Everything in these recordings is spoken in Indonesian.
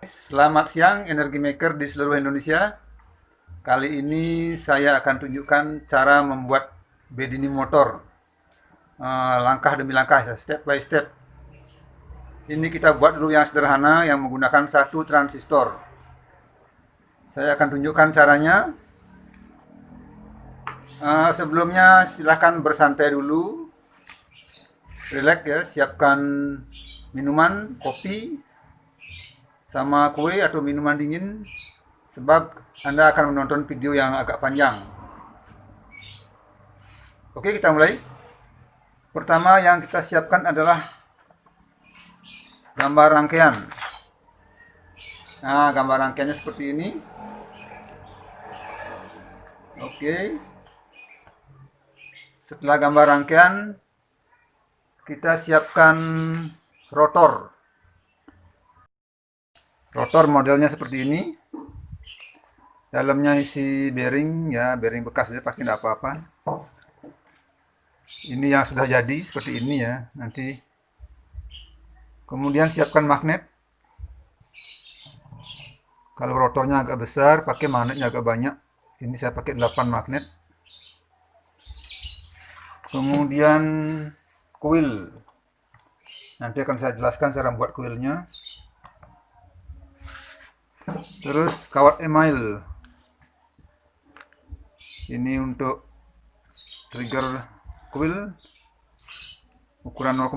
Selamat siang energi maker di seluruh Indonesia. Kali ini saya akan tunjukkan cara membuat bedini motor. Uh, langkah demi langkah, step by step. Ini kita buat dulu yang sederhana yang menggunakan satu transistor. Saya akan tunjukkan caranya. Uh, sebelumnya silahkan bersantai dulu. Relax ya, siapkan minuman, kopi, sama kue atau minuman dingin sebab Anda akan menonton video yang agak panjang. Oke, kita mulai. Pertama yang kita siapkan adalah gambar rangkaian. Nah, gambar rangkaiannya seperti ini. Oke. Setelah gambar rangkaian, kita siapkan rotor. Rotor modelnya seperti ini. Dalamnya isi bearing ya, bearing bekas aja pakai tidak apa-apa. Ini yang sudah jadi seperti ini ya. Nanti kemudian siapkan magnet. Kalau rotornya agak besar, pakai magnetnya agak banyak. Ini saya pakai 8 magnet. Kemudian kuil. Nanti akan saya jelaskan cara membuat kuilnya terus kawat email ini untuk trigger coil ukuran 0,5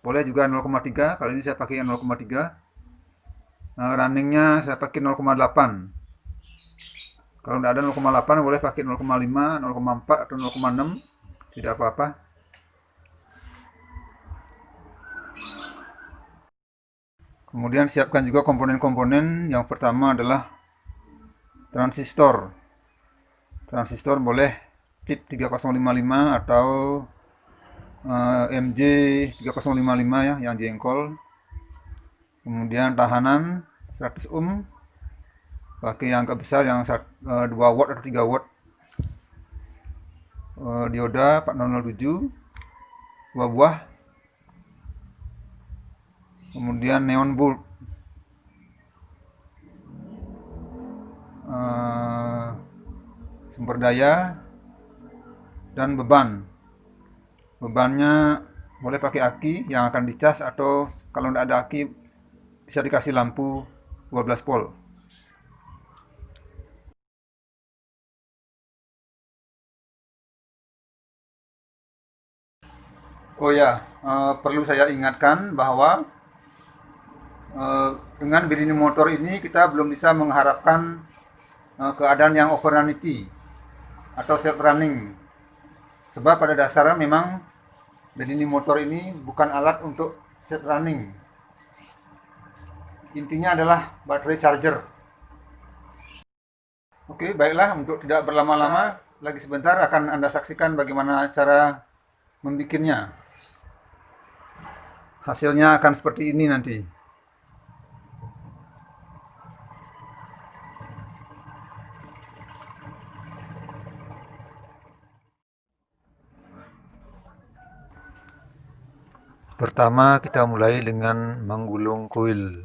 boleh juga 0,3 kali ini saya pakai yang 0,3 nah, runningnya saya pakai 0,8 kalau tidak ada 0,8 boleh pakai 0,5 0,4 atau 0,6 tidak apa-apa Kemudian siapkan juga komponen-komponen. Yang pertama adalah transistor. Transistor boleh tip 3055 atau uh, MJ 3055 ya yang jengkol. Kemudian tahanan 100 ohm. Pakai yang agak besar yang 2 uh, watt atau 3 watt. Uh, dioda 4007 dua buah kemudian neon bulb uh, sumber daya dan beban. Bebannya boleh pakai aki yang akan dicas atau kalau tidak ada aki bisa dikasih lampu 12 volt. Oh ya, uh, perlu saya ingatkan bahwa Eh, dengan berdiri motor ini kita belum bisa mengharapkan uh, keadaan yang overrunity atau self running. Sebab pada dasarnya memang berdiri motor ini bukan alat untuk self running. Intinya adalah baterai charger. Oke baiklah untuk tidak berlama-lama lagi sebentar akan anda saksikan bagaimana cara membikinnya. Hasilnya akan seperti ini nanti Pertama kita mulai dengan menggulung kuil.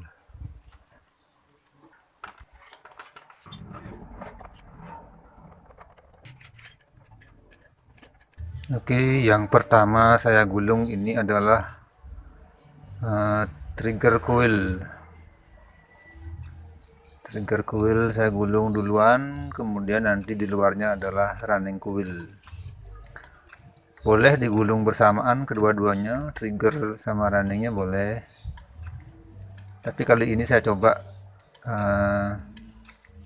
Oke, yang pertama saya gulung ini adalah uh, trigger coil. Trigger coil saya gulung duluan, kemudian nanti di luarnya adalah running coil boleh digulung bersamaan kedua-duanya trigger sama runningnya boleh tapi kali ini saya coba uh,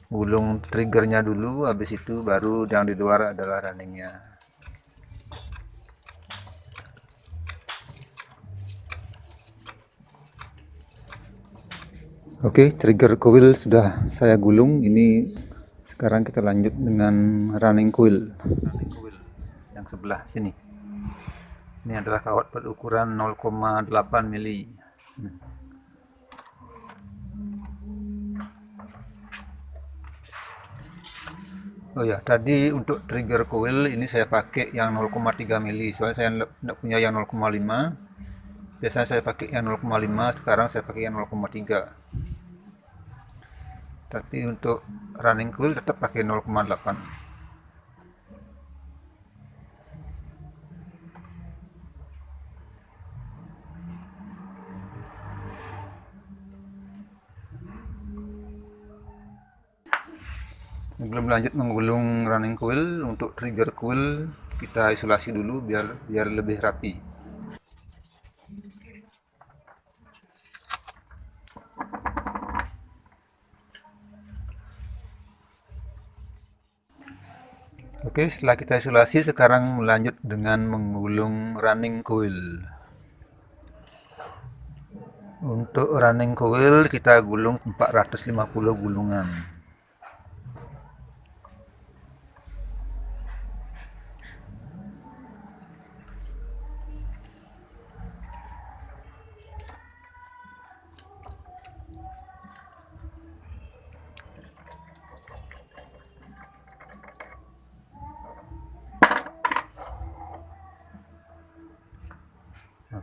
gulung triggernya dulu habis itu baru yang di luar adalah runningnya Oke, okay, trigger coil sudah saya gulung. Ini sekarang kita lanjut dengan running coil. Running coil yang sebelah sini ini adalah kawat berukuran 0,8 mili Oh ya, tadi untuk trigger coil ini saya pakai yang 0,3 mili. Soalnya saya tidak punya yang 0,5. biasanya saya pakai yang 0,5 sekarang saya pakai yang 0,3 tapi untuk running coil tetap pakai 0,8 sebelum lanjut menggulung running coil untuk trigger coil kita isolasi dulu biar biar lebih rapi. Oke setelah kita isolasi sekarang melanjut dengan menggulung running coil untuk running coil kita gulung 450 gulungan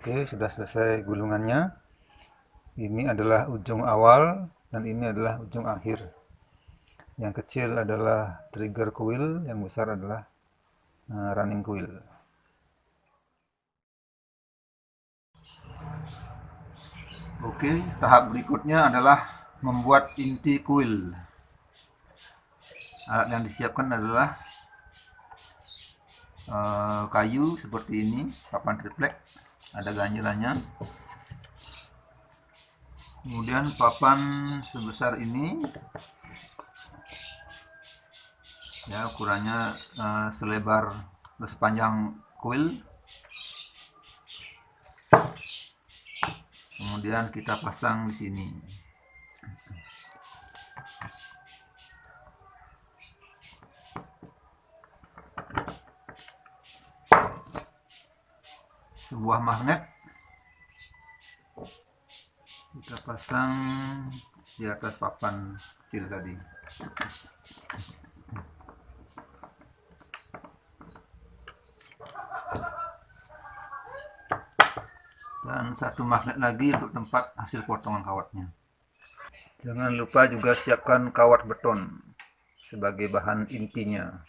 Oke, sudah selesai gulungannya. Ini adalah ujung awal dan ini adalah ujung akhir. Yang kecil adalah trigger coil, yang besar adalah uh, running coil. Oke, tahap berikutnya adalah membuat inti coil. Alat yang disiapkan adalah uh, kayu seperti ini, papan triplek ada ganjilannya kemudian papan sebesar ini ya ukurannya uh, selebar sepanjang kuil. Kemudian kita pasang di sini sebuah magnet. Kita pasang di atas papan kecil tadi. Dan satu magnet lagi untuk tempat hasil potongan kawatnya. Jangan lupa juga siapkan kawat beton sebagai bahan intinya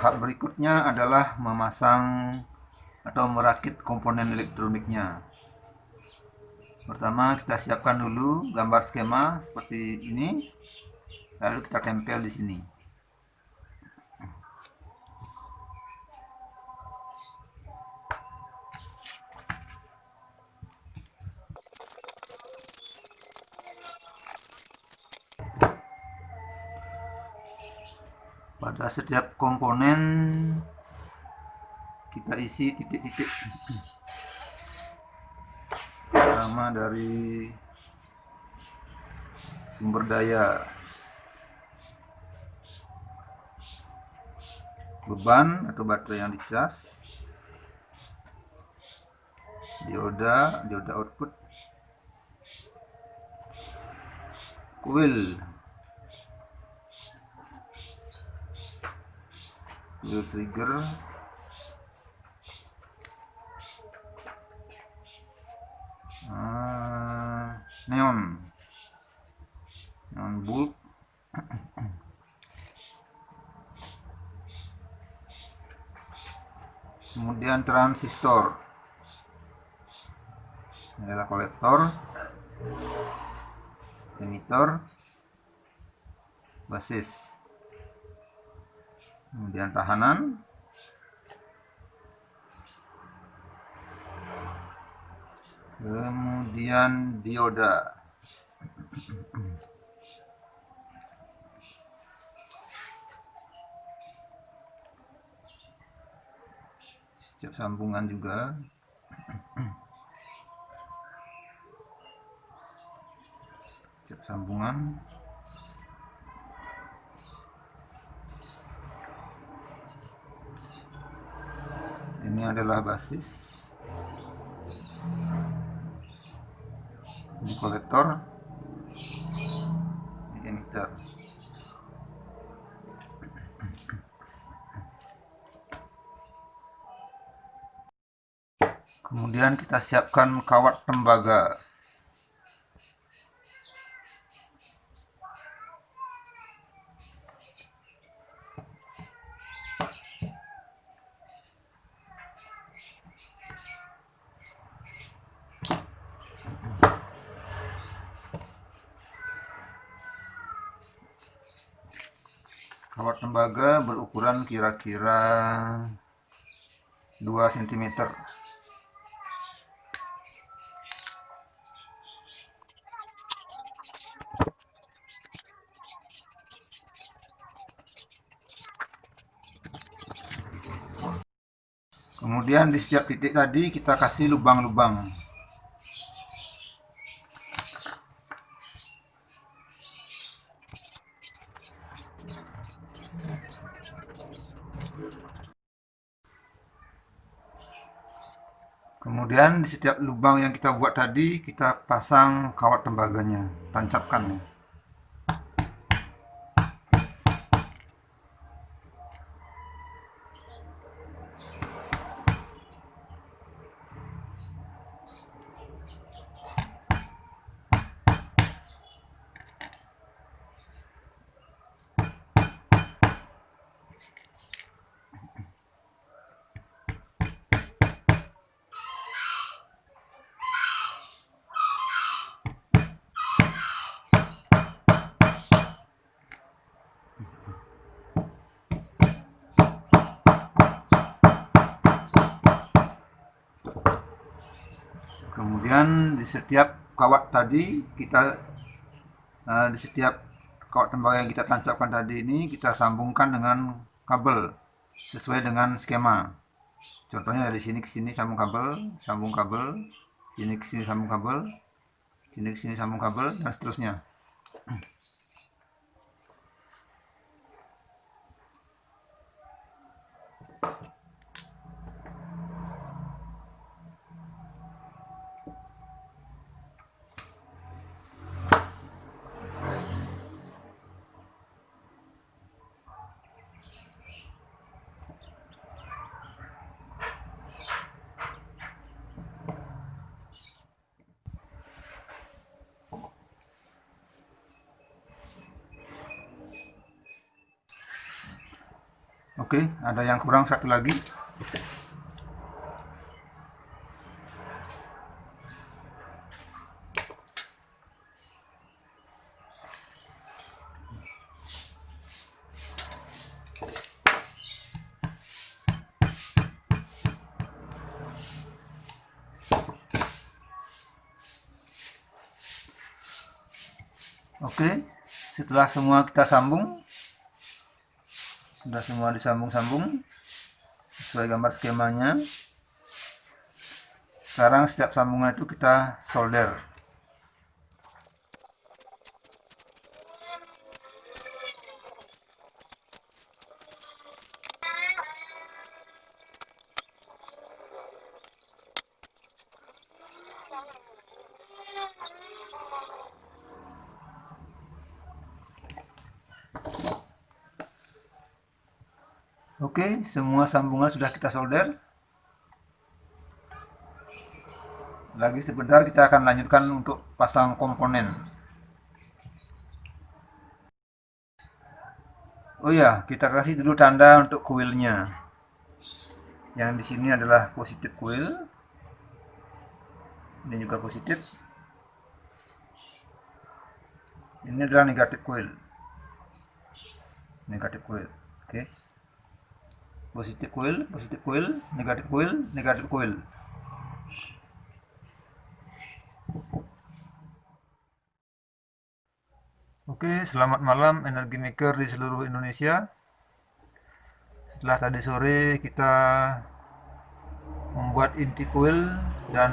tahap berikutnya adalah memasang atau merakit komponen elektroniknya. Pertama kita siapkan dulu gambar skema seperti ini lalu kita tempel di sini pada setiap komponen kita isi titik-titik. Pertama dari sumber daya. Beban atau baterai yang dicas. Dioda dioda output. Coil wheel trigger. Uh, neon. Neon bulb kemudian transistor. Ini adalah kolektor. Emitor basis kemudian tahanan. Kemudian dioda. Setiap sambungan juga. Setiap sambungan ini adalah basis. Ini kolektor. Ini emitter. Kemudian kita siapkan kawat tembaga kawat tembaga berukuran kira-kira 2 cm kemudian di setiap titik tadi kita kasih lubang-lubang kemudian di setiap lubang yang kita buat tadi kita pasang kawat tembaganya tancapkan nih kemudian di setiap kawat tadi kita uh, di setiap kawat tembaga yang kita tancapkan tadi ini kita sambungkan dengan kabel sesuai dengan skema. Contohnya dari sini ke sini sambung kabel sambung kabel sini ke sini sambung kabel sini ke sini sambung kabel dan seterusnya Oke, ada yang kurang satu lagi. Oke, setelah semua kita sambung, sudah semua disambung-sambung sesuai gambar skemanya. Sekarang setiap sambungan itu kita solder Oke, semua sambungan sudah kita solder. Lagi sebentar kita akan lanjutkan untuk pasang komponen. Oh ya, kita kasih dulu tanda untuk kuilnya. Yang di sini adalah positif kuil. Ini juga positif. Ini adalah negatif kuil. Negatif kuil. Oke. Positif coil positif coil negatif coil negatif coil Oke, selamat malam energi maker di seluruh Indonesia. Setelah tadi sore kita membuat inti coil dan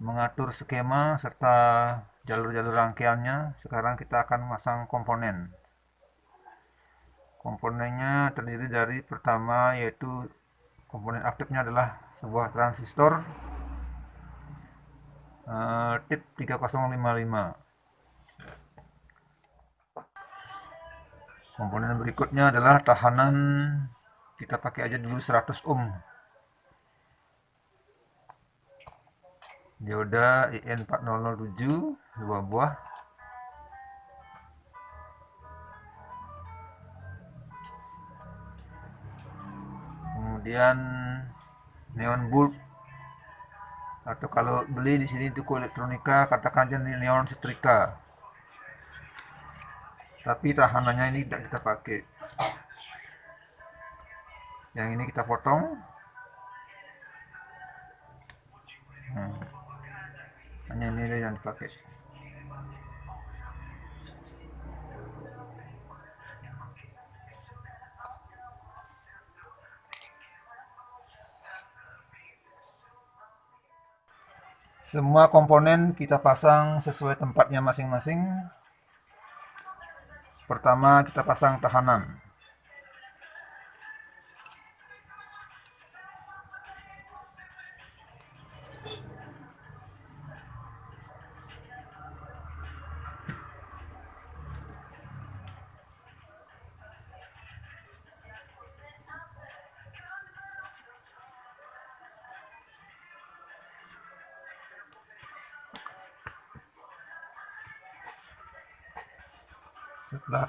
mengatur skema serta jalur-jalur rangkaiannya, sekarang kita akan memasang komponen. Komponennya terdiri dari pertama yaitu komponen aktifnya adalah sebuah transistor uh, tip 3055 komponen berikutnya adalah tahanan. Kita pakai aja dulu 100 ohm. Dioda IN4007 dua buah kemudian neon bulb. Atau kalau beli di sini itu elektronika katakan aja neon setrika. Tapi tahanannya ini tidak kita pakai. Yang ini kita potong. Hmm. hanya ini yang dipakai semua komponen kita pasang sesuai tempatnya masing-masing Pertama kita pasang tahanan.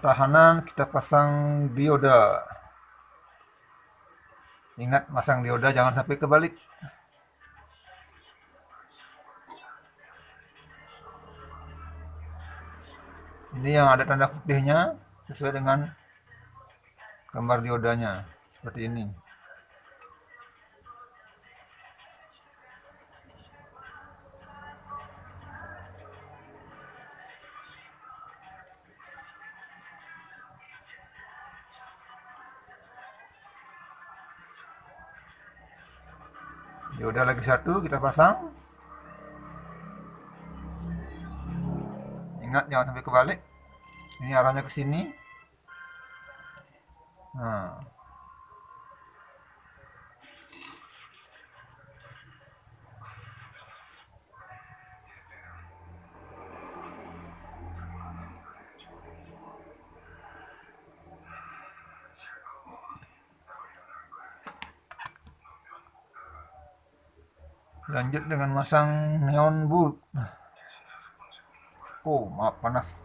Tahanan kita pasang dioda. Ingat pasang dioda jangan sampai kebalik. Ini yang ada tanda putihnya sesuai dengan gambar diodanya seperti ini ya udah lagi satu kita pasang. Ingat jangan sampai kebalik. Ini arahnya ke sini. Nah lanjut dengan masang neon bulb oh maaf panas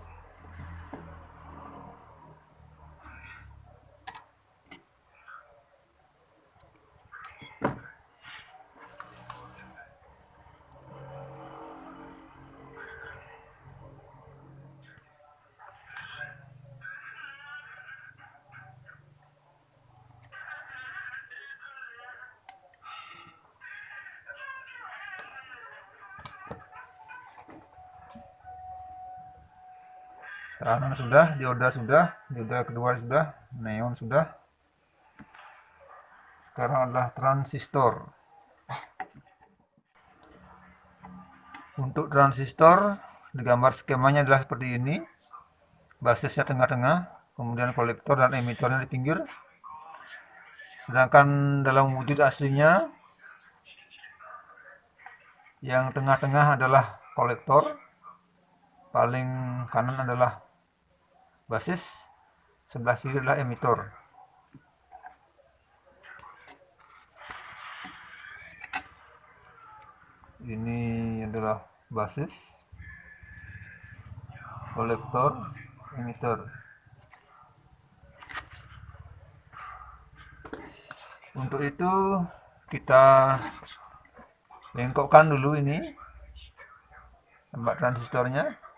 Tahanan sudah, dioda sudah, dioda kedua sudah, neon sudah. Sekarang adalah transistor. Untuk transistor, digambar skemanya adalah seperti ini. Basisnya tengah-tengah, kemudian kolektor dan emitornya di pinggir. Sedangkan dalam wujud aslinya, yang tengah-tengah adalah kolektor, paling kanan adalah basis sebelah kiri adalah emitor ini adalah basis kolektor emitor untuk itu kita bengkokkan dulu ini tempat transistornya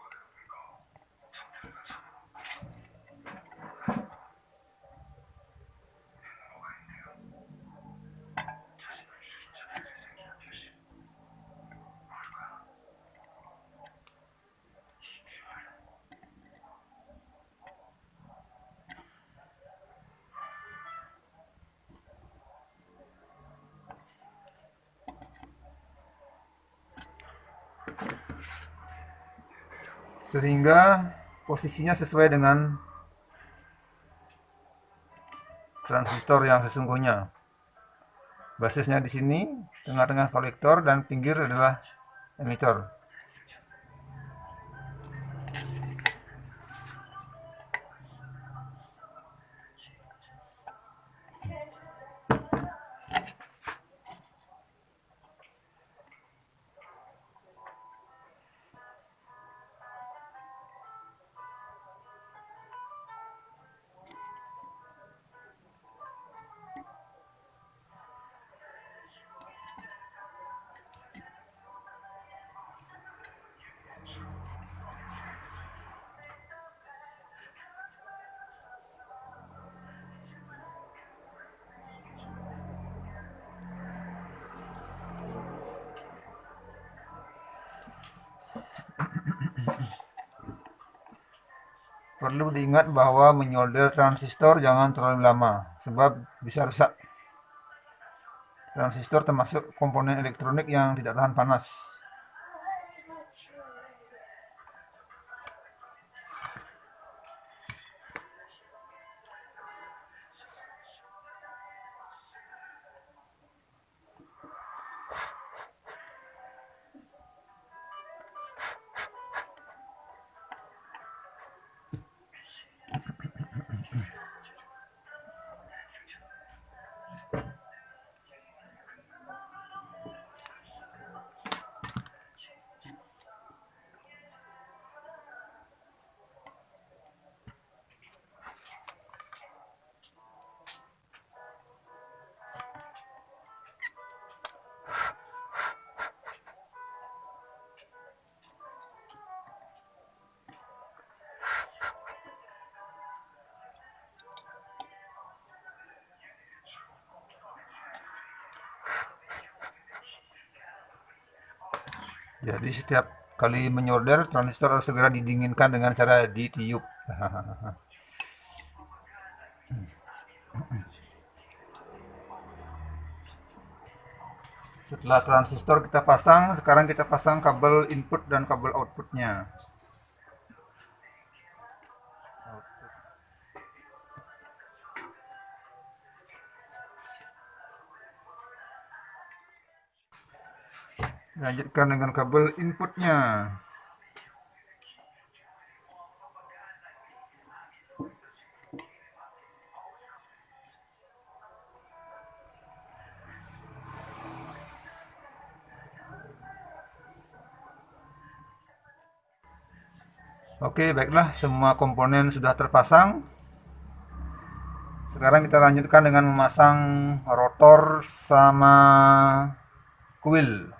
sehingga posisinya sesuai dengan transistor yang sesungguhnya. Basisnya di sini tengah-tengah kolektor dan pinggir adalah emitor Perlu diingat bahwa menyolder transistor jangan terlalu lama, sebab bisa rusak. Transistor termasuk komponen elektronik yang tidak tahan panas. Jadi setiap kali menyorder transistor harus segera didinginkan dengan cara ditiup. Setelah transistor kita pasang, sekarang kita pasang kabel input dan kabel outputnya. Lanjutkan dengan kabel inputnya Oke, baiklah, semua komponen sudah terpasang. Sekarang kita lanjutkan dengan memasang rotor sama kuil.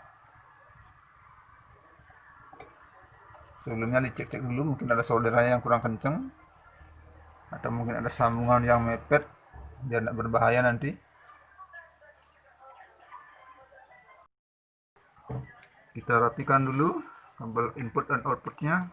Sebelumnya dicek-cek dulu mungkin ada solderannya yang kurang kenceng atau mungkin ada sambungan yang mepet biar tidak berbahaya nanti. Kita rapikan dulu kabel input dan outputnya